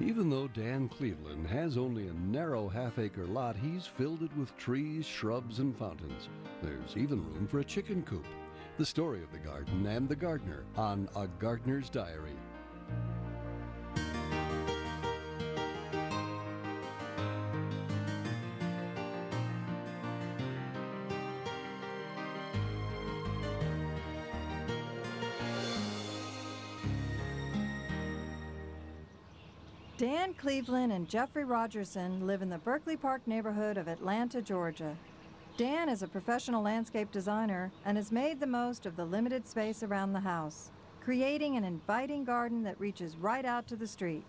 Even though Dan Cleveland has only a narrow half acre lot, he's filled it with trees, shrubs, and fountains. There's even room for a chicken coop. The story of the garden and the gardener on A Gardener's Diary. Cleveland and Jeffrey Rogerson live in the Berkeley Park neighborhood of Atlanta, Georgia. Dan is a professional landscape designer and has made the most of the limited space around the house, creating an inviting garden that reaches right out to the street.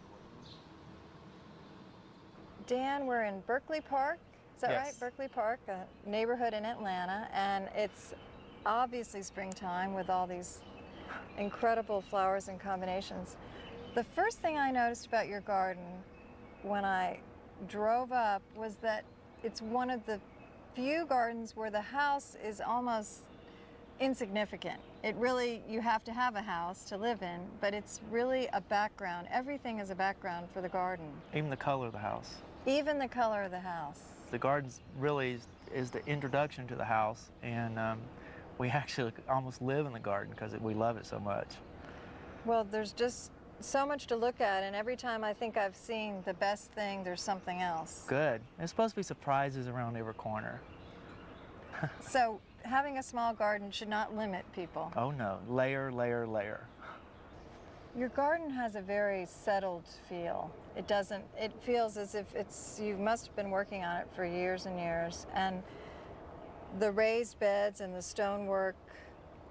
Dan, we're in Berkeley Park. Is that Yes. right? Berkeley Park, a neighborhood in Atlanta, and it's obviously springtime with all these incredible flowers and combinations. The first thing I noticed about your garden when I drove up was that it's one of the few gardens where the house is almost insignificant. It really, you have to have a house to live in, but it's really a background. Everything is a background for the garden, Even the color of the house. even the color of the house. The gardens really is, is the introduction to the house, and um, we actually almost live in the garden because we love it so much. Well, there's just so much to look at, and every time I think I've seen the best thing, there's something else. Good. There's supposed to be surprises around every corner. So having a small garden should not limit people. Oh no, layer, layer, layer. Your garden has a very settled feel. It doesn't, it feels as if it's, you must have been working on it for years and years. And the raised beds and the stonework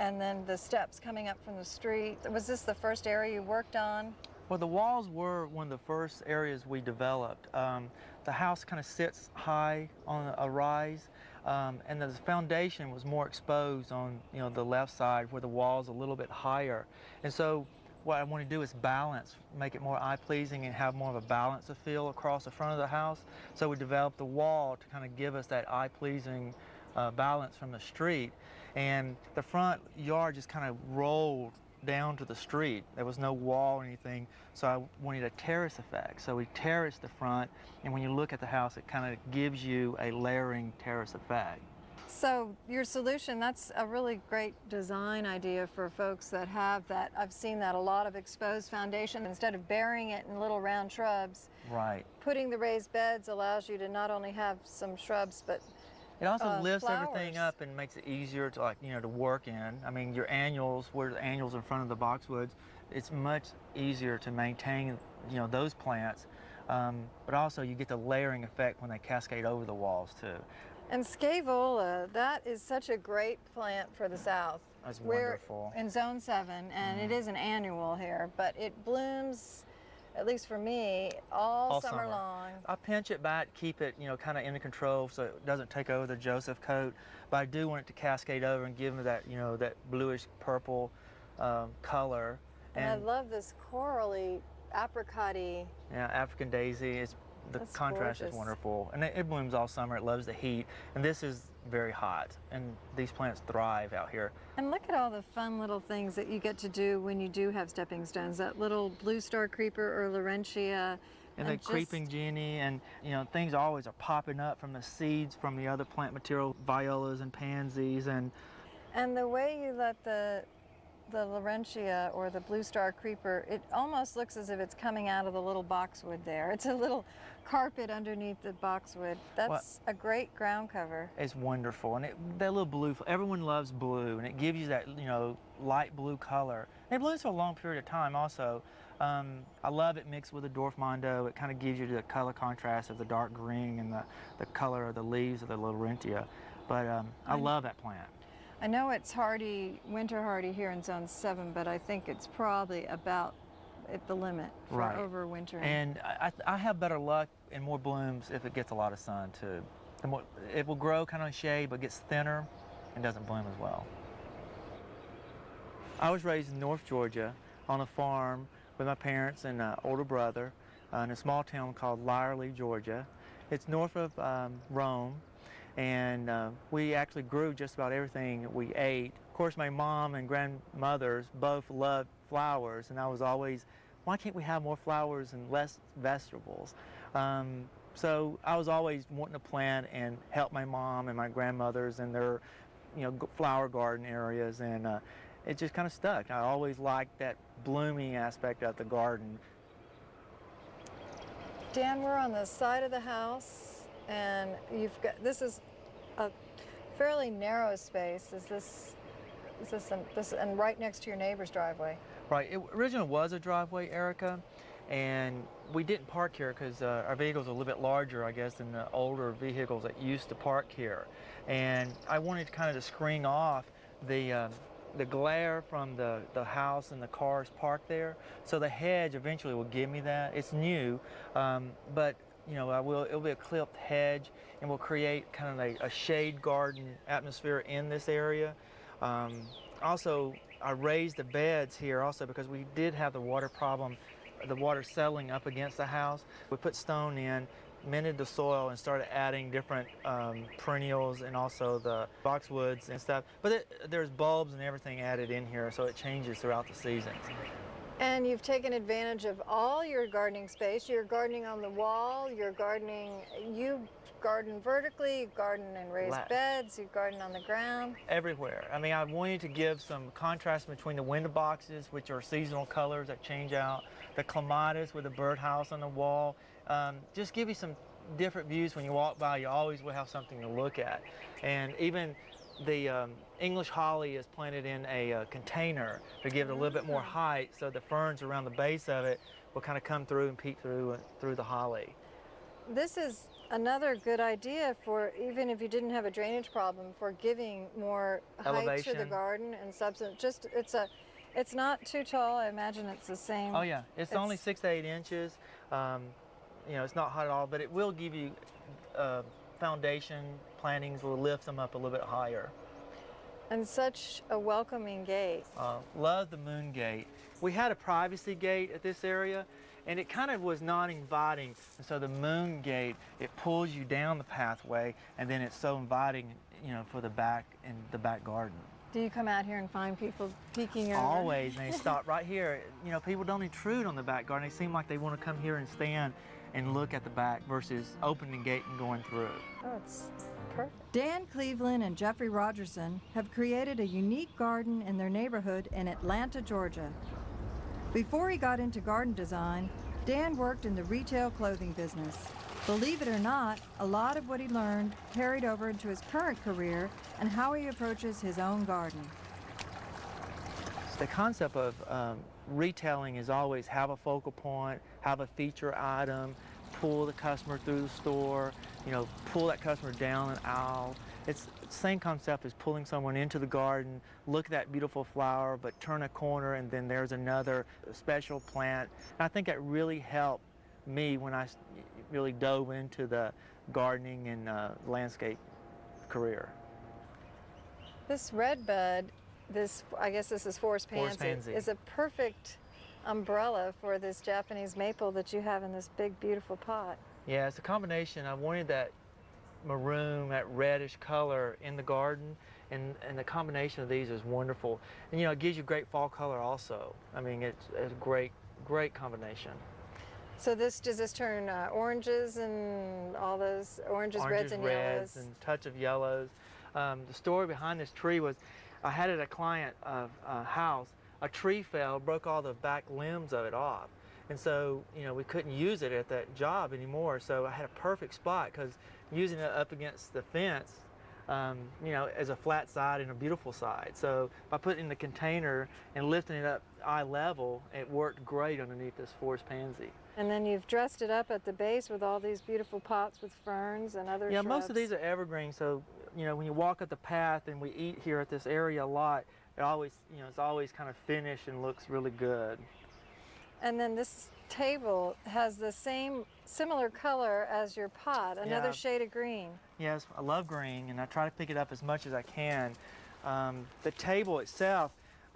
and then the steps coming up from the street. Was this the first area you worked on? Well, the walls were one of the first areas we developed. Um, the house kind of sits high on a rise, um, and the foundation was more exposed on you know the left side where the wall's a little bit higher. And so what I want to do is balance, make it more eye-pleasing and have more of a balance of feel across the front of the house. So we developed the wall to kind of give us that eye-pleasing uh, balance from the street. And the front yard just kind of rolled down to the street. There was no wall or anything, so I wanted a terrace effect. So we terraced the front, and when you look at the house, it kind of gives you a layering terrace effect. So your solution, that's a really great design idea for folks that have that. I've seen that a lot of exposed foundation. Instead of burying it in little round shrubs, Right. putting the raised beds allows you to not only have some shrubs, but It also Uh, lifts everything up and makes it easier to like, you know, to work in. I mean, your annuals, where the annuals in front of the boxwoods, it's much easier to maintain, you know, those plants. Um, but also you get the layering effect when they cascade over the walls too. And scaevola, that is such a great plant for the south. That's We're wonderful. in zone seven, and it Mhm. is an annual here, but it blooms, at least for me, all, All summer, summer. long. I pinch it back, keep it, you know, kind of under control so it doesn't take over the Joseph coat. But I do want it to cascade over and give me that, you know, that bluish purple um, color. And, I love this corally, apricot-y. yeah, African daisy. It's the That's contrast gorgeous. is wonderful, and it, it blooms all summer. It loves the heat, and this is very hot, and these plants thrive out here. And look at all the fun little things that you get to do when you do have stepping stones. That little blue star creeper or Laurentia. And, the just- creeping Jenny, and you know things always are popping up from the seeds from the other plant material, violas and pansies, and And the way you let the the Laurentia or the blue star creeper, it almost looks as if it's coming out of the little boxwood there. It's a little carpet underneath the boxwood. That's a great ground cover. It's wonderful, and it, that little blue. Everyone loves blue, and it gives you that you know light blue color. And it blooms for a long period of time. Also, um, I love it mixed with the dwarf mondo. It kind of gives you the color contrast of the dark green and the, the color of the leaves of the Laurentia. But um, I I'm- love that plant. I know it's hardy, winter hardy here in zone seven, but I think it's probably about at the limit for Right. overwintering. And I, I have better luck and more blooms if it gets a lot of sun too. The more, it will grow kind of in shade, but gets thinner and doesn't bloom as well. I was raised in North Georgia on a farm with my parents and uh, older brother uh, in a small town called Lyerly, Georgia. It's north of um, Rome, and uh, we actually grew just about everything we ate. Of course, my mom and grandmothers both loved flowers, and I was always why can't we have more flowers and less vegetables? Um, so I was always wanting to plant and help my mom and my grandmothers in their, you know, flower garden areas, and uh, it just kind of stuck. I always liked that blooming aspect of the garden. Dan, we're on the side of the house, and you've got this is a fairly narrow space. Is this is this an, this and right next to your neighbor's driveway? Right. It originally was a driveway, Erica, and we didn't park here because uh, our vehicles are a little bit larger, I guess, than the older vehicles that used to park here. And I wanted to kind of to screen off the um, the glare from the, the house and the cars parked there. So the hedge eventually will give me that. It's new, um, but you know, I will. It'll be a clipped hedge, and we'll create kind of a, a shade garden atmosphere in this area. Um, also, I raised the beds here also because we did have the water problem, the water settling up against the house. We put stone in, minted the soil, and started adding different um, perennials and also the boxwoods and stuff. But it, there's bulbs and everything added in here, so it changes throughout the seasons. And you've taken advantage of all your gardening space. You're gardening on the wall. You're gardening. You garden vertically. You garden in raised La- beds. You garden on the ground. everywhere. I mean, I wanted to give some contrast between the window boxes, which are seasonal colors that change out, the clematis with the birdhouse on the wall. Um, just give you some different views when you walk by. You always will have something to look at. And even the um, English holly is planted in a uh, container to give it a little bit more height so the ferns around the base of it will kind of come through and peek through through the holly. This is another good idea for even if you didn't have a drainage problem for giving more height to the garden and substance. Just it's a, it's not too tall. I imagine it's the same. Oh yeah, it's, only six to eight inches. Um, you know, it's not hot at all, but it will give you uh, foundation plantings will lift them up a little bit higher. And such a welcoming gate. Uh, love the moon gate. We had a privacy gate at this area, and it kind of was not inviting. And so the moon gate, it pulls you down the pathway, and then it's so inviting, you know, for the back and the back garden. Do you come out here and find people peeking over? Always, and they stop right here. You know, people don't intrude on the back garden. They seem like they want to come here and stand and look at the back versus opening the gate and going through. Oh, it's perfect. Dan Cleveland and Jeffrey Rogerson have created a unique garden in their neighborhood in Atlanta, Georgia. Before he got into garden design, Dan worked in the retail clothing business. Believe it or not, a lot of what he learned carried over into his current career and how he approaches his own garden. The concept of um, retailing is always have a focal point, have a feature item, pull the customer through the store, you know, pull that customer down an aisle. It's the same concept as pulling someone into the garden, look at that beautiful flower, but turn a corner and then there's another special plant. And I think that really helped me when I really dove into the gardening and uh, landscape career. This red bud, this I guess this is forest pansy, Forest pansy. is a perfect umbrella for this Japanese maple that you have in this big beautiful pot. Yeah, it's a combination. I wanted that maroon, that reddish color in the garden, and, and the combination of these is wonderful. And you know, it gives you great fall color also. I mean, it's, it's a great, great combination. So this does this turn uh, oranges and all those oranges, Oranges, reds, and reds, yellows? and touch of yellows. Um, the story behind this tree was, I had it at a client of uh, house, a tree fell, broke all the back limbs of it off. And so, you know, we couldn't use it at that job anymore. So I had a perfect spot because using it up against the fence, um, you know, as a flat side and a beautiful side. So by putting it in the container and lifting it up eye level, it worked great underneath this forest pansy. And then you've dressed it up at the base with all these beautiful pots with ferns and other Yeah, shrubs. most of these are evergreen, so you know when you walk up the path and we eat here at this area a lot, it always you know it's always kind of finished and looks really good. And then this table has the same similar color as your pot, another Yeah. shade of green. Yes, I love green, and I try to pick it up as much as I can. Um, the table itself,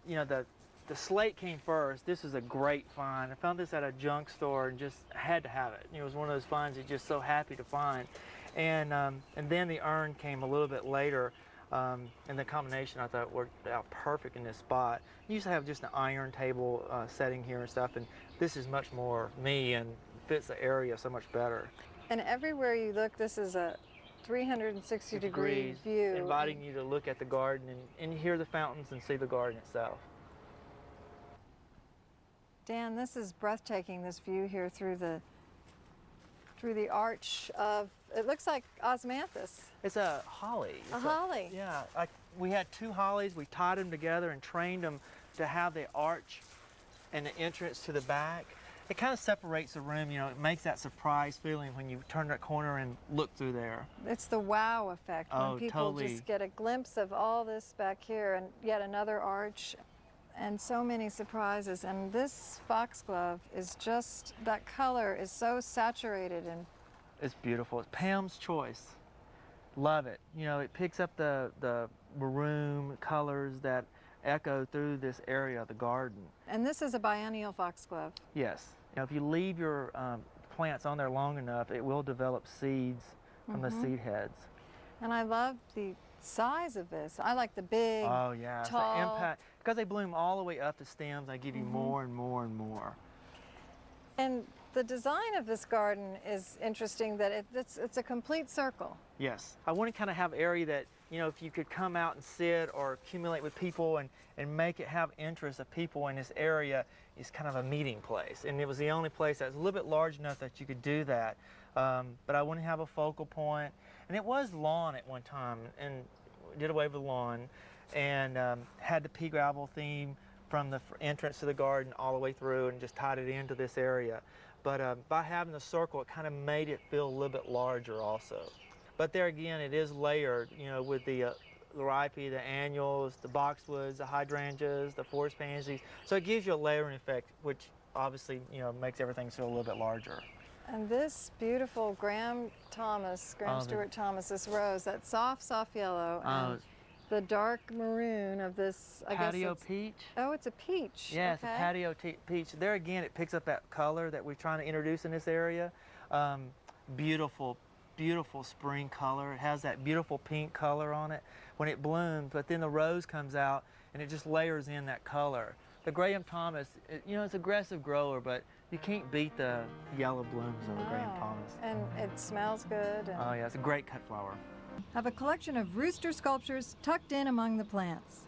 you know, the the slate came first. This is a great find. I found this at a junk store and just had to have it. It was one of those finds you're just so happy to find. And um, and then the urn came a little bit later. Um, and the combination I thought worked out perfect in this spot. You used to have just an iron table uh, setting here and stuff, and this is much more me and fits the area so much better. And everywhere you look, this is a 360 degree Degrees, view. inviting you to look at the garden and, and hear the fountains and see the garden itself. Dan, this is breathtaking. This view here through the through the arch of it looks like osmanthus, It's a holly. a It's holly. Yeah, I, we had two hollies. We tied them together and trained them to have the arch and the entrance to the back. It kind of separates the room, you know, it makes that surprise feeling when you turn that corner and look through there. It's the wow effect when Oh, people totally. just get a glimpse of all this back here and yet another arch and so many surprises. And this foxglove is just that color is so saturated and It's beautiful. It's Pam's choice. Love it. You know, it picks up the, the maroon colors that echo through this area of the garden. and this is a biennial foxglove. Yes. Now, if you leave your um, plants on there long enough, it will develop seeds from the seed heads. And I love the size of this. I like the big Oh yeah, it's the tall. impact because they bloom all the way up the stems. They give you more and more and more. And the design of this garden is interesting that it, it's, it's a complete circle. Yes, I want to kind of have area that you know if you could come out and sit or accumulate with people and and make it have interest of people in this area is kind of a meeting place. And it was the only place that's a little bit large enough that you could do that. Um, but I want to have a focal point. point, and it was lawn at one time, and did away with lawn, and um, had the pea gravel theme from the entrance to the garden all the way through, and just tied it into this area. But uh, by having the circle, it kind of made it feel a little bit larger also. But there again, it is layered, you know, with the uh, the the annuals, the boxwoods, the hydrangeas, the forest pansies. So it gives you a layering effect, which obviously, you know, makes everything feel a little bit larger. And this beautiful Graham Thomas, Graham Oh, the- Stuart Thomas, this rose, that soft, soft yellow, Oh, and the dark maroon of this, I patio guess it's, peach. oh, it's a peach. Yeah, it's okay. a patio peach. There again, it picks up that color that we're trying to introduce in this area. Um, beautiful, beautiful spring color. It has that beautiful pink color on it when it blooms, but then the rose comes out and it just layers in that color. The Graham Thomas, it, you know, it's aggressive grower, but you can't beat the yellow blooms of a Graham Oh, Thomas. And it smells good. And Oh yeah, it's a great cut flower. Have a collection of rooster sculptures tucked in among the plants.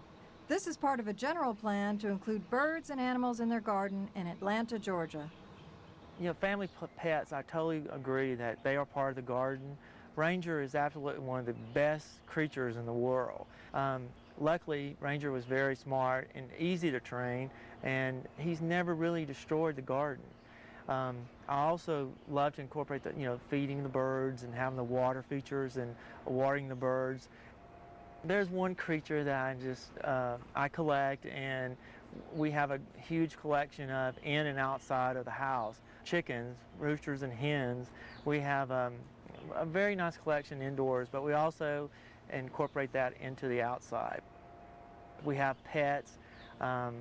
This is part of a general plan to include birds and animals in their garden in Atlanta, Georgia. You know, family pets, I totally agree that they are part of the garden. Ranger is absolutely one of the best creatures in the world. Um, luckily, Ranger was very smart and easy to train, and he's never really destroyed the garden. Um, I also love to incorporate the, you know, feeding the birds and having the water features and watering the birds. There's one creature that I just uh, I collect, and we have a huge collection of in and outside of the house. Chickens, roosters, and hens. We have um, a very nice collection indoors, but we also incorporate that into the outside. We have pets. Um,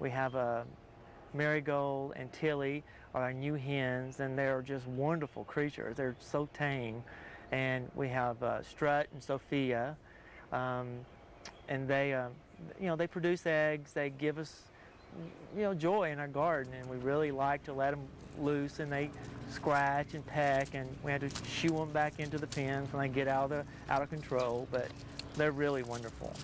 we have a Marigold and Tilly are our new hens, and they're just wonderful creatures. They're so tame. And we have uh, Strut and Sophia, um, and they, uh, you know, they produce eggs. They give us, you know, joy in our garden, and we really like to let them loose. And they scratch and peck, and we have to shoo them back into the pens when they get out of the, out of control. But they're really wonderful.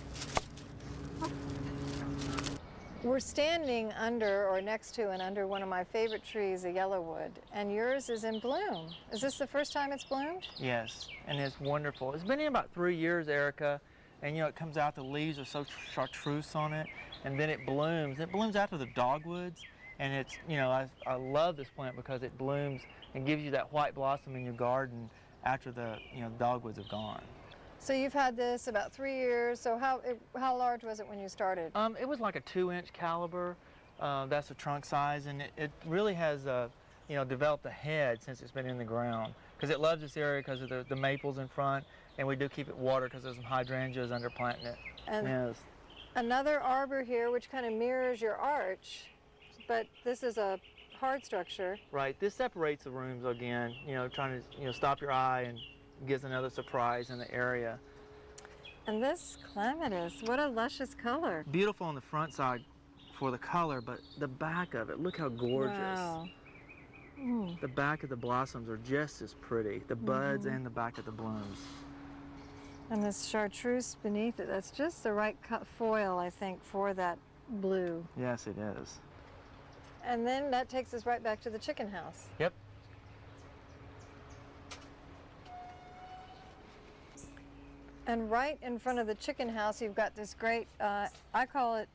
We're standing under or next to and under one of my favorite trees, a yellowwood, and yours is in bloom. Is this the first time it's bloomed? Yes, and it's wonderful. It's been in about three years, Erica, and you know it comes out. The leaves are so chartreuse on it, and then it blooms. It blooms after the dogwoods, and it's you know I, I love this plant because it blooms and gives you that white blossom in your garden after the you know dogwoods have gone. So you've had this about three years. So how it, how large was it when you started? Um, it was like a two-inch caliper. Uh, that's the trunk size, and it, it really has uh, you know developed a head since it's been in the ground because it loves this area because of the, the maples in front, and we do keep it watered because there's some hydrangeas under planting it. And Yes. another arbor here, which kind of mirrors your arch, but this is a hard structure. Right. This separates the rooms again. You know, trying to you know stop your eye and gives another surprise in the area. And this clematis, what a luscious color. Beautiful on the front side for the color, but the back of it, look how gorgeous. Wow. Mm. The back of the blossoms are just as pretty, the buds Mhm. and the back of the blooms. And this chartreuse beneath it, that's just the right cut foil, I think, for that blue. Yes, it is. And then that takes us right back to the chicken house. Yep. And right in front of the chicken house, you've got this great, uh, I call it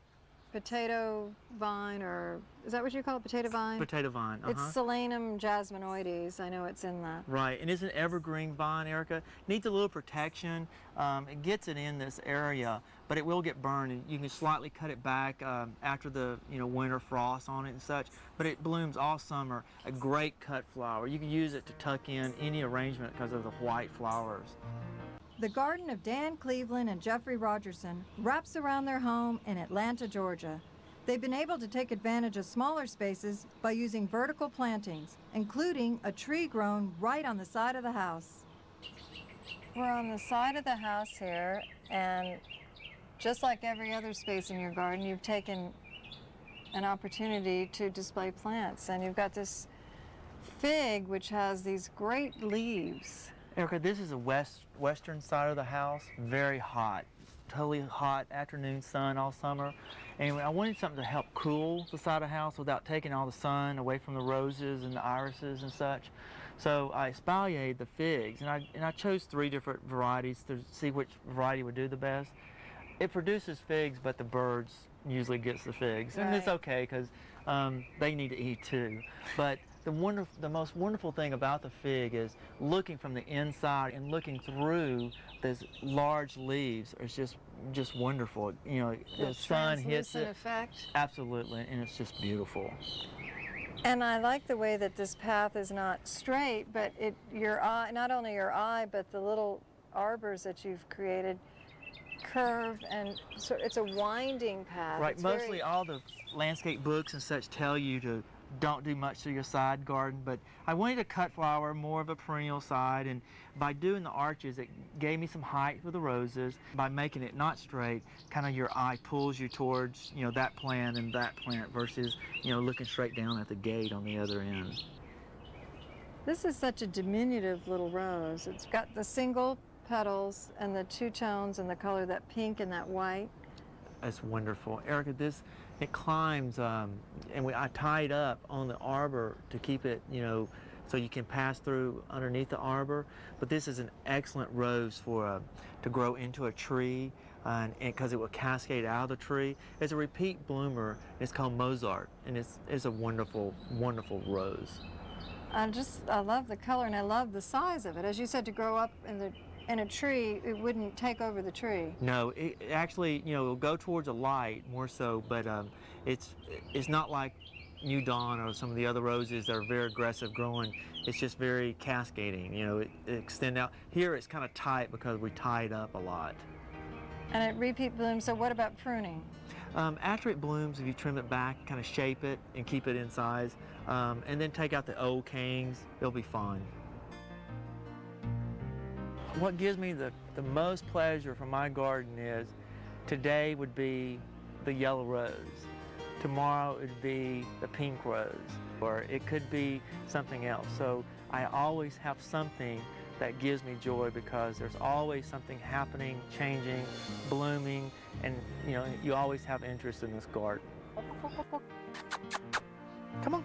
potato vine, or is that what you call it, potato vine? Potato vine. Uh-huh. It's Solanum jasminoides. I know it's in that. Right, and it's an evergreen vine, Erica. Needs a little protection. Um, it gets it in this area, but it will get burned. And you can slightly cut it back um, after the you know winter frost on it and such. But it blooms all summer. A great cut flower. You can use it to tuck in any arrangement because of the white flowers. The garden of Dan Cleveland and Jeffrey Rogerson wraps around their home in Atlanta, Georgia. They've been able to take advantage of smaller spaces by using vertical plantings, including a tree grown right on the side of the house. We're on the side of the house here, and just like every other space in your garden, you've taken an opportunity to display plants. And you've got this fig, which has these great leaves. Erica, this is the west western side of the house. Very hot, totally hot afternoon sun all summer. And I wanted something to help cool the side of the house without taking all the sun away from the roses and the irises and such. So I espaliered the figs, and I and I chose three different varieties to see which variety would do the best. It produces figs, but the birds usually gets the figs, and it's okay because um, they need to eat too. But the wonderful, the most wonderful thing about the fig is looking from the inside and looking through those large leaves is just just wonderful. You know, the, sun hits it. effect. Absolutely, and it's just beautiful. And I like the way that this path is not straight, but it your eye, not only your eye, but the little arbors that you've created curve and so it's a winding path. Right, It's mostly very- all the landscape books and such tell you to don't do much to your side garden, but I wanted to cut flower more of a perennial side, and by doing the arches, it gave me some height for the roses. By making it not straight, kind of your eye pulls you towards, you know, that plant and that plant versus, you know, looking straight down at the gate on the other end. This is such a diminutive little rose. It's got the single petals and the two tones and the color, that pink and that white. That's wonderful. Erica, this, it climbs, um, and we, I tied up on the arbor to keep it, you know, so you can pass through underneath the arbor. But this is an excellent rose for uh, to grow into a tree, uh, because it will cascade out of the tree. It's a repeat bloomer. It's called Mozart, and it's, it's a wonderful, wonderful rose. I just, I love the color and I love the size of it. As you said, to grow up in the in a tree, it wouldn't take over the tree. No, it it actually, you know, it'll go towards a light more so, but um, it's it's not like New Dawn or some of the other roses that are very aggressive growing. It's just very cascading. You know, it, it extend out. Here it's kind of tight because we tied up a lot. And it repeat blooms, so what about pruning? Um, after it blooms, if you trim it back, kind of shape it and keep it in size, um, and then take out the old canes, it'll be fine. What gives me the, the most pleasure from my garden is today would be the yellow rose. Tomorrow it would be the pink rose, or it could be something else. So I always have something that gives me joy because there's always something happening, changing, blooming, and you know, you always have interest in this garden. Come on.